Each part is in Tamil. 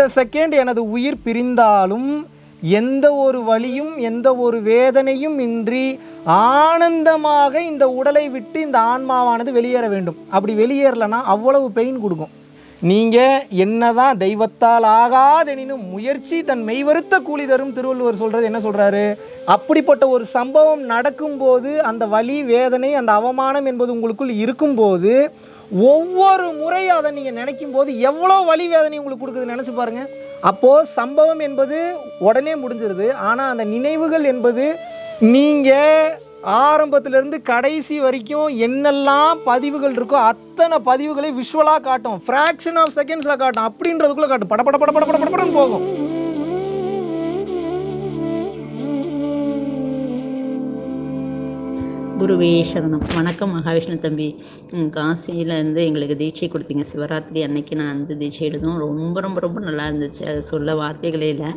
இந்த செகண்ட் எனது உயிர் பிரிந்தாலும் எந்த ஒரு வழியும் எந்த ஒரு வேதனையும் இன்றி ஆனந்தமாக இந்த உடலை விட்டு இந்த ஆன்மாவானது வெளியேற வேண்டும். அப்படி வெளியேறலைன்னா அவ்வளவு பெயின் கொடுக்கும். நீங்கள் என்னதான் தெய்வத்தால் ஆகாதெனினும் முயற்சி தன் மெய்வருத்த கூலி தரும் திருவள்ளுவர் சொல்கிறது என்ன சொல்கிறாரு அப்படிப்பட்ட ஒரு சம்பவம் நடக்கும்போது அந்த வலி வேதனை அந்த அவமானம் என்பது உங்களுக்குள் இருக்கும்போது ஒவ்வொரு முறை அதை நீங்கள் நினைக்கும் போது எவ்வளோ வழி வேதனை உங்களுக்கு கொடுக்குது நினச்சி பாருங்கள் அப்போது சம்பவம் என்பது உடனே முடிஞ்சிருது. ஆனால் அந்த நினைவுகள் என்பது நீங்கள் ஆரம்பத்திலேருந்து கடைசி வரைக்கும் என்னெல்லாம் பதிவுகள் இருக்கோ அத்தனை பதிவுகளை விஷுவலாக காட்டும். ஃப்ராக்ஷன் ஆஃப் செகண்ட்ஸில் காட்டும். அப்படின்றதுக்குள்ளே காட்டும். பட பட பட பட பட பட படன்னு போகும். குருவே சரணம். வணக்கம் மகாவிஷ்ணு தம்பி. ம், காசியில இருந்து எங்களுக்கு தீட்சை கொடுத்தீங்க. சிவராத்திரி அன்னைக்கு நான் வந்து தீட்சை எடுத்தோம் ரொம்ப ரொம்ப ரொம்ப நல்லா இருந்துச்சு. அது சொல்ல வார்த்தைகளே இல்லை.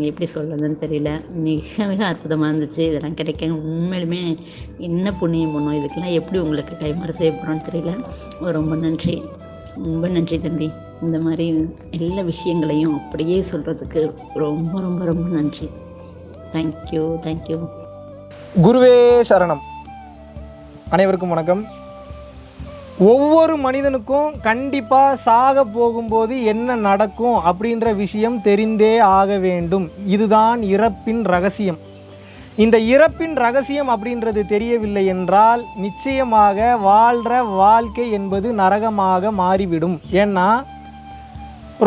எப்படி சொல்கிறதுன்னு தெரியல. மிக மிக அற்புதமாக இருந்துச்சு. இதெல்லாம் கிடைக்க உண்மையிலுமே என்ன புண்ணியம் பண்ணும்? இதுக்கெல்லாம் எப்படி உங்களுக்கு கைமாறு செய்ய போகிறோன்னு தெரியல. ரொம்ப நன்றி. ரொம்ப நன்றி தம்பி. இந்த மாதிரி எல்லா விஷயங்களையும் அப்படியே சொல்கிறதுக்கு ரொம்ப ரொம்ப ரொம்ப நன்றி. தேங்க்யூ தேங்க்யூ குருவே சரணம். அனைவருக்கும் வணக்கம். ஒவ்வொரு மனிதனுக்கும் கண்டிப்பாக சாக போகும்போது என்ன நடக்கும் அப்படின்ற விஷயம் தெரிந்தே ஆக வேண்டும். இதுதான் இறப்பின் ரகசியம். இந்த இறப்பின் ரகசியம் அப்படின்றது தெரியவில்லை என்றால் நிச்சயமாக வாழ்கிற வாழ்க்கை என்பது நரகமாக மாறிவிடும். ஏன்னா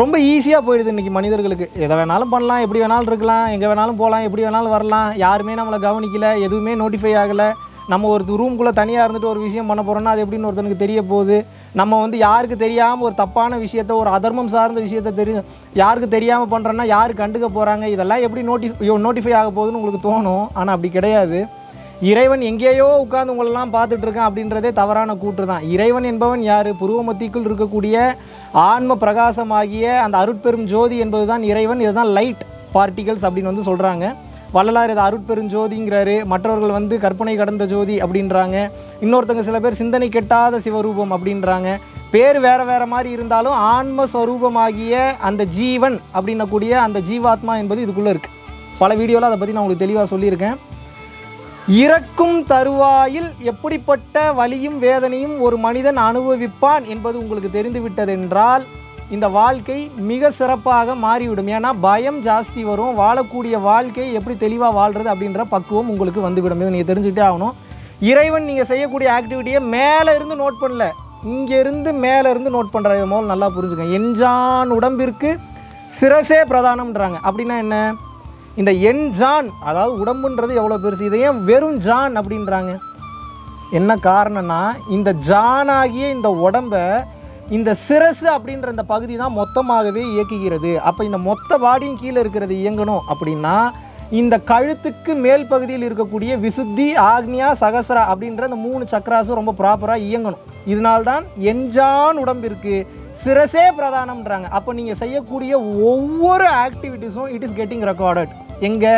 ரொம்ப ஈஸியாக போயிடுது இன்றைக்கி மனிதர்களுக்கு. எதை வேணாலும் பண்ணலாம் எப்படி வேணாலும் இருக்கலாம் எங்கே வேணாலும் போகலாம் எப்படி வேணாலும் வரலாம். யாருமே நம்மளை கவனிக்கலை எதுவுமே நோட்டிஃபை ஆகலை. நம்ம ஒரு ரூம்குள்ளே தனியாக இருந்துட்டு ஒரு விஷயம் பண்ண போகிறோன்னா அது எப்படின்னு ஒருத்தனுக்கு தெரிய போகுது. நம்ம வந்து யாருக்கு தெரியாமல் ஒரு தப்பான விஷயத்த ஒரு அதர்மம் சார்ந்த விஷயத்த தெரியும் யாருக்கு தெரியாமல் பண்ணுறோன்னா யார் கண்டுக்க போகிறாங்க இதெல்லாம் எப்படி நோட்டி நோட்டிஃபை ஆக போகுதுன்னு உங்களுக்கு தோணும். ஆனால் அப்படி கிடையாது. இறைவன் எங்கேயோ உட்காந்து உங்களெல்லாம் பார்த்துட்டு இருக்கான் அப்படின்றதே தவறான கூற்று தான். இறைவன் என்பவன் யார்? புருவமத்திக்குள் இருக்கக்கூடிய ஆன்ம பிரகாசமாகிய அந்த அருட்பெரும் ஜோதி என்பது தான் இறைவன். இதுதான் லைட் பார்ட்டிகல்ஸ் அப்படின்னு வந்து சொல்கிறாங்க வள்ளலார் இதை அருட்பெரும் ஜோதிங்கிறாரு. மற்றவர்கள் வந்து கற்பனை கடந்த ஜோதி அப்படின்றாங்க. இன்னொருத்தங்க சில பேர் சிந்தனை கெட்டாத சிவரூபம் அப்படின்றாங்க. பேர் வேறு வேறு மாதிரி இருந்தாலும் ஆன்மஸ்வரூபமாகிய அந்த ஜீவன் அப்படின்னக்கூடிய அந்த ஜீவாத்மா என்பது இதுக்குள்ளே இருக்குது பல வீடியோவில் அதை பற்றி நான் உங்களுக்கு தெளிவாக சொல்லியிருக்கேன். இறக்கும் தருவாயில் எப்படிப்பட்ட வலியும் வேதனையும் ஒரு மனிதன் அனுபவிப்பான் என்பது உங்களுக்கு தெரிந்துவிட்டதென்றால் இந்த வாழ்க்கை மிக சிறப்பாக மாறிவிடும். ஏன்னா பயம் ஜாஸ்தி வரும். வாழக்கூடிய வாழ்க்கை எப்படி தெளிவாக வாழ்கிறது அப்படின்ற பக்குவம் உங்களுக்கு வந்துவிடும். இதை நீங்கள் தெரிஞ்சுக்கிட்டே ஆகணும். இறைவன் நீங்கள் செய்யக்கூடிய ஆக்டிவிட்டியை மேலே இருந்து நோட் பண்ணல. இங்கேருந்து மேலே இருந்து நோட் பண்ணுற இது முதல்ல நல்லா புரிஞ்சுக்கங்க. என்ஜான் உடம்பிற்கு சிரசே பிரதானம்ன்றாங்க. அப்படின்னா என்ன? இந்த என் ஜான் அதாவது உடம்புன்றது எவ்வளோ பெருசு? இதை ஏன் வெறும் ஜான் அப்படின்றாங்க? என்ன காரணம்னா இந்த ஜானாகிய இந்த உடம்ப இந்த சிரசு அப்படின்ற இந்த பகுதி தான் மொத்தமாகவே இயக்குகிறது. அப்போ இந்த மொத்த பாடியும் கீழே இருக்கிறது இயங்கணும் அப்படின்னா இந்த கழுத்துக்கு மேல் பகுதியில் இருக்கக்கூடிய விசுத்தி ஆக்னியா சகசரா அப்படின்ற இந்த மூணு சக்கராசும் ரொம்ப ப்ராப்பராக இயங்கணும். இதனால்தான் எஞ்சான் உடம்பிற்கு சிரசே பிரதானம்ன்றாங்க. அப்போ நீங்கள் செய்யக்கூடிய ஒவ்வொரு ஆக்டிவிட்டீஸும் இட் இஸ் கெட்டிங் ரெக்கார்டட் எங்கே?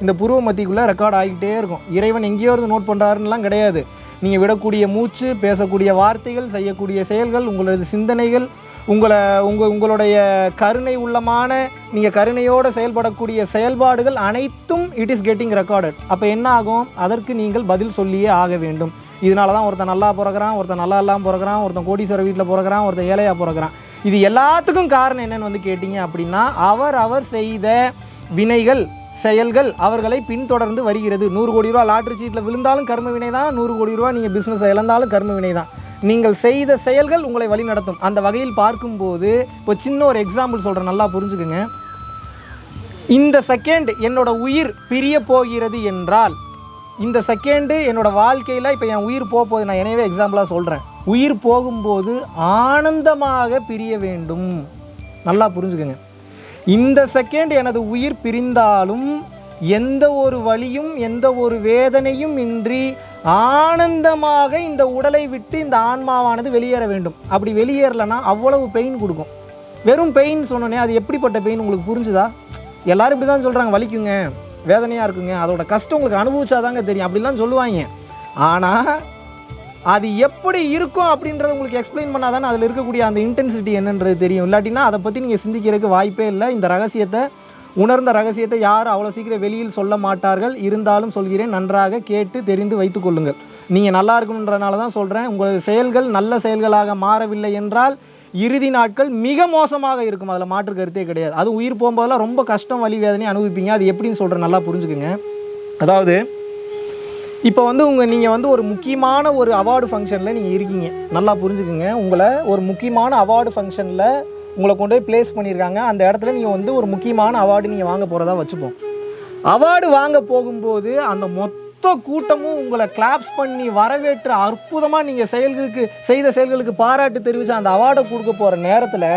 இந்த புருவ மத்திக்குள்ளே ரெக்கார்ட் ஆகிட்டே இருக்கும். இறைவன் எங்கேயோ இருந்து நோட் பண்ணுறாருன்னெலாம் கிடையாது. நீங்கள் விடக்கூடிய மூச்சு பேசக்கூடிய வார்த்தைகள் செய்யக்கூடிய செயல்கள் உங்களது சிந்தனைகள் உங்களை உங்கள் உங்களுடைய கருணை உள்ளமான நீங்கள் கருணையோடு செயல்படக்கூடிய செயல்பாடுகள் அனைத்தும் இட் இஸ் கெட்டிங் ரெக்கார்டட் அப்போ என்ன ஆகும்? அதற்கு நீங்கள் பதில் சொல்லியே ஆக வேண்டும். இதனால தான் ஒருத்தன் நல்லா பிறகுறான் ஒருத்தன் நல்லா இல்லாமல் பிறகுறான் ஒருத்தன் கோடீஸ்வர வீட்டில் பிறகுறான் ஒருத்தன் ஏழையாக பிறகுறான் இது எல்லாத்துக்கும் காரணம் என்னென்னு வந்து கேட்டிங்க அப்படின்னா அவர் அவர் செய்த வினைகள் செயல்கள் அவர்களை பின்தொடர்ந்து வருகிறது. நூறு கோடி ரூபா லாட்ரி சீட்டில் விழுந்தாலும் கர்ம வினை தான் நூறு கோடி ரூபா நீங்கள் பிஸ்னஸ் இழந்தாலும் கர்ம வினை தான். நீங்கள் செய்த செயல்கள் உங்களை வழிநடத்தும். அந்த வகையில் பார்க்கும்போது இப்போ சின்ன ஒரு எக்ஸாம்பிள் சொல்கிறேன் நல்லா புரிஞ்சுக்குங்க. இந்த செகண்ட் என்னோட உயிர் பிரிய போகிறது என்றால் இந்த செகண்டு என்னோட வாழ்க்கையில் இப்போ என் உயிர் போக போகுது நான் எனவே எக்ஸாம்பிளாக சொல்கிறேன் உயிர் போகும்போது ஆனந்தமாக பிரிய வேண்டும். நல்லா புரிஞ்சுக்கோங்க. இந்த செகண்ட் எனது உயிர் பிரிந்தாலும் எந்த ஒரு வழியும் எந்த ஒரு வேதனையும் இன்றி ஆனந்தமாக இந்த உடலை விட்டு இந்த ஆன்மாவானது வெளியேற வேண்டும். அப்படி வெளியேறலைன்னா அவ்வளவு பெயின் கொடுக்கும். வெறும் பெயின் சொன்னோன்னே அது எப்படிப்பட்ட பெயின் உங்களுக்கு புரிஞ்சுதா? எல்லோரும் இப்படி தான் சொல்கிறாங்க வலிக்குங்க வேதனையாக இருக்குங்க அதோட கஷ்டம் உங்களுக்கு அனுபவிச்சாதாங்க தெரியும். அப்படிலாம் சொல்லுவாங்க. ஆனால் அது எப்படி இருக்கும் அப்படின்றத உங்களுக்கு எக்ஸ்பிளைன் பண்ணால் தானே அதில் இருக்கக்கூடிய அந்த இன்டென்சிட்டி என்னன்றது தெரியும். இல்லாட்டினா அதை பற்றி நீங்கள் சிந்திக்கிறதுக்கு வாய்ப்பே இல்லை. இந்த ரகசியத்தை உணர்ந்த ரகசியத்தை யாரும் அவ்வளோ சீக்கிரம் வெளியில் சொல்ல மாட்டார்கள். இருந்தாலும் சொல்கிறேன் நன்றாக கேட்டு தெரிந்து வைத்து கொள்ளுங்கள். நீங்கள் நல்லா இருக்கணுன்றனால தான் சொல்கிறேன் உங்களது செயல்கள் நல்ல செயல்களாக மாறவில்லை என்றால் இறுதி நாட்கள் மிக மோசமாக இருக்கும். அதில் மாற்று கருத்தே கிடையாது. அது உயிர் போகும்போதெல்லாம் ரொம்ப கஷ்டம் வலி வேதனை அனுபவிப்பீங்க. அது எப்படின்னு சொல்கிறேன் நல்லா புரிஞ்சுக்குங்க. அதாவது இப்போ வந்து உங்கள் நீங்கள் வந்து ஒரு முக்கியமான ஒரு அவார்டு ஃபங்க்ஷனில் நீங்கள் இருக்கீங்க. நல்லா புரிஞ்சுக்குங்க. உங்களை ஒரு முக்கியமான அவார்டு ஃபங்க்ஷனில் உங்களை கொண்டு போய் ப்ளேஸ் பண்ணியிருக்காங்க. அந்த இடத்துல நீங்கள் வந்து ஒரு முக்கியமான அவார்டு நீங்கள் வாங்க போகிறதா வச்சுப்போம். அவார்டு வாங்க போகும்போது அந்த மொத்த கூட்டமும் உங்களை கிளாப்ஸ் பண்ணி வரவேற்று அற்புதமாக நீங்கள் செயல்களுக்கு செய்த செயல்களுக்கு பாராட்டு தெரிவித்து அந்த அவார்டை கொடுக்க போகிற நேரத்தில்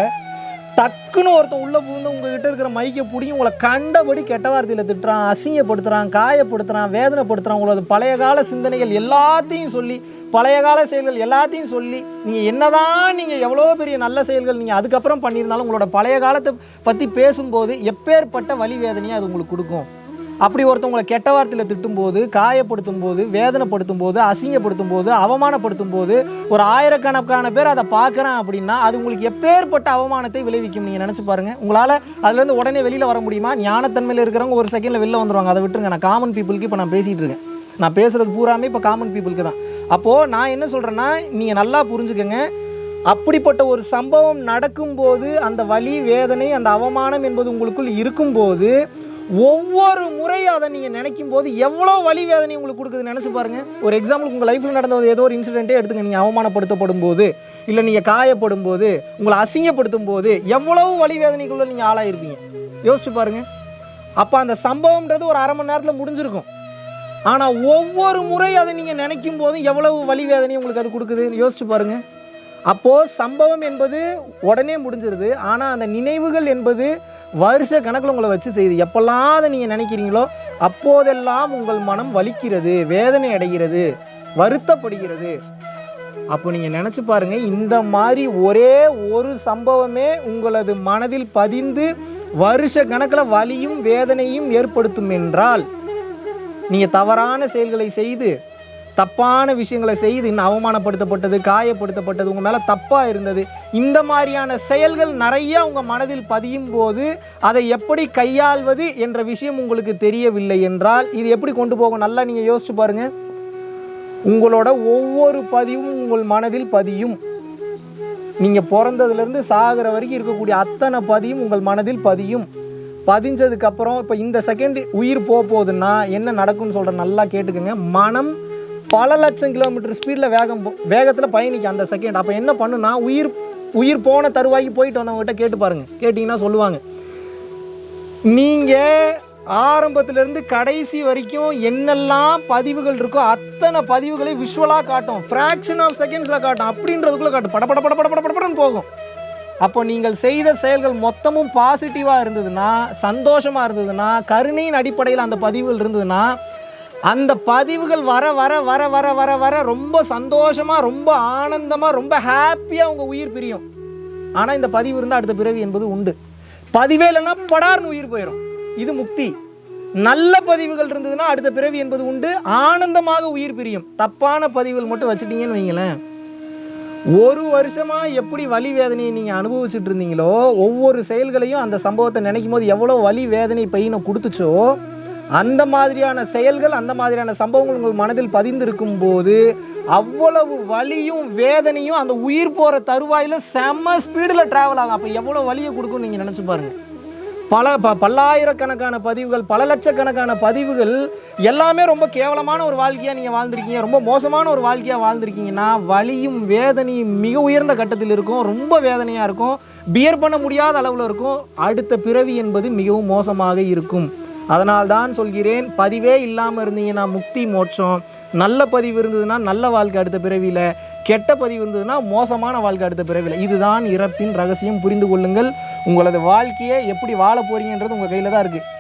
டக்குன்னு ஒருத்தன் உள்ளே புகுந்து உங்ககிட்ட இருக்கிற மைக்கை பிடிக்கும் உங்களை கண்டபடி கெட்ட வார்த்தையில் திட்டுறான் அசிங்கப்படுத்துகிறான் காயப்படுத்துகிறான் வேதனைப்படுத்துகிறான் உங்களோட பழைய கால சிந்தனைகள் எல்லாத்தையும் சொல்லி பழைய கால செயல்கள் எல்லாத்தையும் சொல்லி நீங்கள் என்னதான் நீங்கள் எவ்வளோ பெரிய நல்ல செயல்கள் நீங்கள் அதுக்கப்புறம் பண்ணியிருந்தாலும் உங்களோட பழைய காலத்தை பற்றி பேசும்போது எப்பேற்பட்ட வழி வேதனையை அது உங்களுக்கு கொடுக்கும். அப்படி ஒருத்தவங்களை கெட்ட வார்த்தையில் திட்டும்போது காயப்படுத்தும் போது வேதனைப்படுத்தும் போது அசிங்கப்படுத்தும் போது அவமானப்படுத்தும் போது ஒரு ஆயிரக்கணக்கான பேர் அதை பார்க்குறான் அப்படின்னா அது உங்களுக்கு எப்பேற்பட்ட அவமானத்தை விளைவிக்கும் நீங்கள் நினச்சி பாருங்கள் உங்களால் அதுலேருந்து உடனே வெளியில் வர முடியுமா? ஞானத்தன்மையில் இருக்கிறவங்க ஒரு செகண்டில் வெளில வந்துருவாங்க. அதை விட்டுருங்க. நான் காமன் பீப்புளுக்கு இப்போ நான் பேசிகிட்டு இருக்கேன். நான் பேசுகிறது பூராமே இப்போ காமன் பீப்புளுக்கு தான். அப்போது நான் என்ன சொல்கிறேன்னா நீங்கள் நல்லா புரிஞ்சுக்கோங்க. அப்படிப்பட்ட ஒரு சம்பவம் நடக்கும்போது அந்த வலி வேதனை அந்த அவமானம் என்பது உங்களுக்குள் இருக்கும்போது ஒவ்வொரு முறை அதை நீங்கள் நினைக்கும் போது எவ்வளோ வலி வேதனை உங்களுக்கு கொடுக்குது நினச்சி பாருங்கள் ஒரு எக்ஸாம்பிள் உங்கள் லைஃப்பில் நடந்த ஏதோ ஒரு இன்சிடென்ட்டே எடுத்துங்க. நீங்கள் அவமானப்படுத்தப்படும் போது இல்லை நீங்கள் காயப்படும் போது உங்களை அசிங்கப்படுத்தும் போது எவ்வளவு வலி வேதனைக்குள்ளே நீங்கள் ஆளாயிருப்பீங்க. யோசிச்சு பாருங்கள் அப்போ அந்த சம்பவம்ன்றது ஒரு அரை மணி நேரத்தில் முடிஞ்சிருக்கும். ஆனால் ஒவ்வொரு முறை அதை நீங்கள் நினைக்கும் போதும் எவ்வளவு வலி வேதனை உங்களுக்கு அது கொடுக்குதுன்னு யோசிச்சு பாருங்கள் அப்போது சம்பவம் என்பது உடனே முடிஞ்சிருது. ஆனால் அந்த நினைவுகள் என்பது வருஷ கணக்கில் உங்களை வச்சு செய்யுது. எப்பெல்லாம் அதை நீங்கள் நினைக்கிறீங்களோ அப்போதெல்லாம் உங்கள் மனம் வலிக்கிறது வேதனை அடைகிறது வருத்தப்படுகிறது. அப்போ நீங்கள் நினச்சி பாருங்கள் இந்த மாதிரி ஒரே ஒரு சம்பவமே உங்களது மனதில் பதிந்து வருஷ கணக்கில் வலியும் வேதனையும் ஏற்படுத்தும் என்றால் நீங்கள் தவறான செயல்களை செய்து தப்பான விஷயங்களை செய்து இன்னும் அவமானப்படுத்தப்பட்டது காயப்படுத்தப்பட்டது உங்கள் மேலே தப்பாக இருந்தது. இந்த மாதிரியான செயல்கள் நிறைய உங்கள் மனதில் பதியும் போது அதை எப்படி கையாள்வது என்ற விஷயம் உங்களுக்கு தெரியவில்லை என்றால் இது எப்படி கொண்டு போகும்? நல்லா நீங்கள் யோசிச்சு பாருங்கள் உங்களோட ஒவ்வொரு பதிவும் உங்கள் மனதில் பதியும். நீங்கள் பிறந்ததுலேருந்து சாகிற வரைக்கும் இருக்கக்கூடிய அத்தனை பதியும் உங்கள் மனதில் பதியும். பதிஞ்சதுக்கு அப்புறம் இப்போ இந்த செகண்ட் உயிர் போக போகுதுன்னா என்ன நடக்கும்னு சொல்கிற நல்லா கேட்டுக்கோங்க. மனம் பல லட்சம் கிலோமீட்டர் ஸ்பீடில் வேகம் வேகத்தில் பயணிக்கும் அந்த செகண்ட் அப்போ என்ன பண்ணுனா உயிர் உயிர் போன தருவாய்க்கு போயிட்டு வந்தவங்ககிட்ட கேட்டு பாருங்கள் கேட்டிங்கன்னா சொல்லுவாங்க. நீங்கள் ஆரம்பத்திலேருந்து கடைசி வரைக்கும் என்னெல்லாம் பதிவுகள் இருக்கோ அத்தனை பதிவுகளை விஷுவலாக காட்டும். ஃப்ராக்ஷன் ஆஃப் செகண்ட்ஸில் காட்டும். அப்படின்றதுக்குள்ளே காட்டும். பட பட பட பட பட படன்னு போகும். அப்போ நீங்கள் செய்த செயல்கள் மொத்தமும் பாசிட்டிவாக இருந்ததுன்னா சந்தோஷமாக இருந்ததுன்னா கருணையின் அடிப்படையில் அந்த பதிவுகள் இருந்ததுன்னா அந்த பதிவுகள் வர வர வர வர வர வர ரொம்ப சந்தோஷமாக ரொம்ப ஆனந்தமாக ரொம்ப ஹாப்பியாக அவங்க உயிர் பிரியும். ஆனால் இந்த பதிவு இருந்தால் அடுத்த பிறவி என்பது உண்டு. பதிவே இல்லைன்னா படார்னு உயிர் போயிடும் இது முக்தி. நல்ல பதிவுகள் இருந்ததுன்னா அடுத்த பிறவி என்பது உண்டு. ஆனந்தமாக உயிர் பிரியும். தப்பான பதிவுகள் மட்டும் வச்சுட்டீங்கன்னு வைங்களேன். ஒரு வருஷமாக எப்படி வலி வேதனையை நீங்கள் அனுபவிச்சுட்டு இருந்தீங்களோ ஒவ்வொரு செயல்களையும் அந்த சம்பவத்தை நினைக்கும் போது எவ்வளோ வலி வேதனை பையனை கொடுத்துச்சோ அந்த மாதிரியான செயல்கள் அந்த மாதிரியான சம்பவங்கள் உங்கள் மனதில் பதிந்திருக்கும் போது அவ்வளவு வலியும் வேதனையும் அந்த உயிர் போகிற தருவாயில் செம்ம ஸ்பீடில் ட்ராவல் ஆகும். அப்போ எவ்வளோ வலியை கொடுக்கும்னு நீங்கள் நினச்சி பாருங்கள் பல ப பல்லாயிரக்கணக்கான பதிவுகள் பல லட்சக்கணக்கான பதிவுகள் எல்லாமே ரொம்ப கேவலமான ஒரு வாழ்க்கையாக நீங்கள் வாழ்ந்திருக்கீங்க. ரொம்ப மோசமான ஒரு வாழ்க்கையாக வாழ்ந்திருக்கீங்கன்னா வலியும் வேதனையும் மிக உயர்ந்த கட்டத்தில் இருக்கும். ரொம்ப வேதனையாக இருக்கும். பியர் பண்ண முடியாத அளவில் இருக்கும். அடுத்த பிறவி என்பது மிகவும் மோசமாக இருக்கும். அதனால் தான் சொல்கிறேன் பதிவே இல்லாமல் இருந்தீங்கன்னா முக்தி மோட்சம். நல்ல பதிவு இருந்ததுன்னா நல்ல வாழ்க்கை அடுத்த பிறவியில். கெட்ட பதிவு இருந்ததுன்னா மோசமான வாழ்க்கை அடுத்த பிறவியில். இதுதான் இறப்பின் ரகசியம். புரிந்து கொள்ளுங்கள். உங்களது வாழ்க்கையை எப்படி வாழ போகிறீங்கன்றது உங்கள் கையில் தான் இருக்குது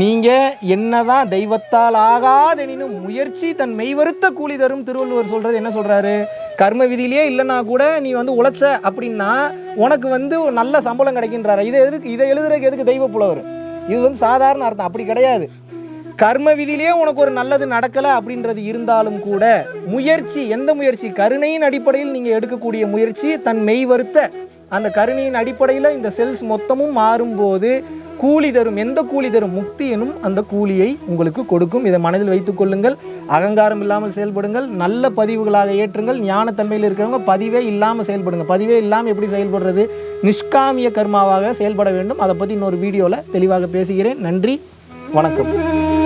நீங்கள் என்னதான் தெய்வத்தால் ஆகாதெனினும் முயற்சி தன் மெய்வருத்த கூலி தரும் திருவள்ளுவர் சொல்கிறது என்ன சொல்கிறாரு கர்ம விதியிலே இல்லைன்னா கூட நீ வந்து உழைச்ச அப்படின்னா உனக்கு வந்து ஒரு நல்ல சம்பளம் கிடைக்கின்றாரு. இதை எதுக்கு இதை எழுதுறதுக்கு எதுக்கு தெய்வ புலவர்? இது வந்து சாதாரண அர்த்தம். அப்படி கிடையாது. கர்ம விதியிலே உனக்கு ஒரு நல்லது நடக்கலை அப்படின்றது இருந்தாலும் கூட முயற்சி எந்த முயற்சி? கருணையின் அடிப்படையில் நீங்கள் எடுக்கக்கூடிய முயற்சி தன் மெய் வருத்த. அந்த கருணையின் அடிப்படையில் இந்த செல்ஸ் மொத்தமும் மாறும்போது கூலி தரும் எந்த கூலி தரும்? முக்தி எனும் அந்த கூலியை உங்களுக்கு கொடுக்கும். இதை மனதில் வைத்துக் கொள்ளுங்கள். அகங்காரம் இல்லாமல் செயல்படுங்கள். நல்ல பதிவுகளாக ஏற்றுங்கள். ஞானத்தன்மையில் இருக்கிறவங்க பதிவே இல்லாமல் செயல்படுங்க. பதிவே இல்லாமல் எப்படி செயல்படுறது? நிஷ்காமிய கர்மாவாக செயல்பட வேண்டும். அதை பற்றி இன்னொரு வீடியோவில் தெளிவாக பேசுகிறேன். நன்றி. வணக்கம்.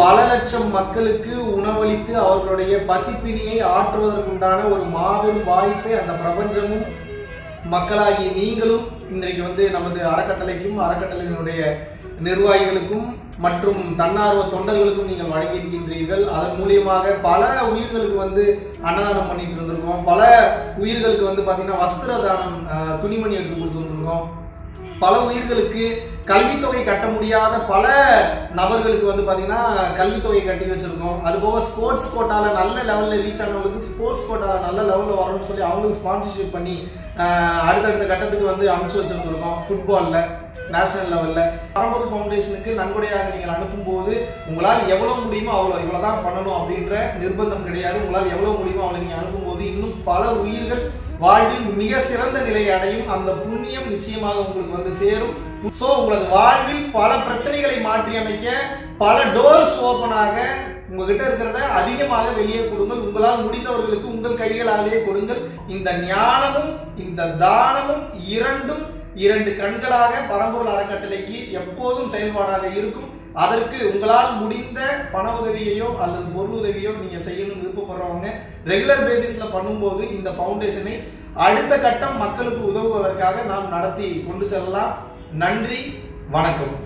பல லட்சம் மக்களுக்கு உணவளித்து அவர்களுடைய பசிப்பினியை ஆற்றுவதற்குண்டான ஒரு மாபெரும் வாய்ப்பை அந்த பிரபஞ்சமும் மக்களாகி நீங்களும் இன்றைக்கு வந்து நமது அறக்கட்டளைக்கும் அறக்கட்டளையினுடைய நிர்வாகிகளுக்கும் மற்றும் தன்னார்வ தொண்டர்களுக்கும் நீங்கள் வழங்கியிருக்கின்றீர்கள். அதன் மூலியமாக பல உயிர்களுக்கு வந்து அன்னதானம் பண்ணிட்டு இருந்திருக்கோம். பல உயிர்களுக்கு வந்து பார்த்தீங்கன்னா வஸ்திர தானம் துணிமணி எடுத்து கொடுத்துருந்துருக்கோம் பல உயிர்களுக்கு கல்வித்தொகை கட்ட முடியாத பல நபர்களுக்கு வந்து பார்த்தீங்கன்னா கல்வித்தொகை கட்டி வச்சிருக்கோம். அது போக ஸ்போர்ட்ஸ் கோட்டாவில் நல்ல லெவலில் ரீச் ஆனவங்களுக்கு ஸ்போர்ட்ஸ் கோட்டாவில் நல்ல லெவலில் வரணும்னு சொல்லி அவங்களுக்கு ஸ்பான்சர்ஷிப் பண்ணி அடுத்தடுத்த கட்டத்துக்கு வந்து அமைச்சு வச்சிருந்துருக்கோம் ஃபுட்பாலில் நேஷனல் லெவலில் பரம்பொருள் ஃபவுண்டேஷனுக்கு நன்கொடையாக நீங்கள் அனுப்பும்போது உங்களால் எவ்வளோ முடியுமோ அவ்வளோ இவ்வளோ தான் பண்ணணும் அப்படின்ற நிர்பந்தம் கிடையாது. உங்களால் எவ்வளோ முடியுமோ அவ்வளோ நீங்கள் அனுப்பும்போது இன்னும் பல உயிர்கள் வாழ்வில் மிக சிறந்த நிலையை அடையும். அந்த புண்ணியம் நிச்சயமாக உங்களுக்கு வந்து சேரும். ஸோ உங்களது வாழ்வில் பல பிரச்சனைகளை மாற்றி அமைக்க பல டோர்ஸ் ஓப்பன் ஆக உங்ககிட்ட இருக்கிறத அதிகமாக வெளியே கொடுங்கள். உங்களால் முடிந்தவர்களுக்கு உங்கள் கைகளாலேயே கொடுங்கள். இந்த ஞானமும் இந்த தானமும் இரண்டும் இரண்டு கண்களாக பரம்பொருள் அறக்கட்டளைக்கு எப்போதும் செயல்பாடாக இருக்கும். அதற்கு உங்களால் முடிந்த பண உதவியையோ அல்லது பொருள் உதவியோ நீங்க செய்யணும்னு விருப்பப்படுறவங்க ரெகுலர் பேசிஸ்ல பண்ணும்போது இந்த ஃபவுண்டேஷனை அடுத்த கட்டம் மக்களுக்கு உதவுவதற்காக நாம் நடத்தி கொண்டு செல்லலாம். நன்றி வணக்கம்.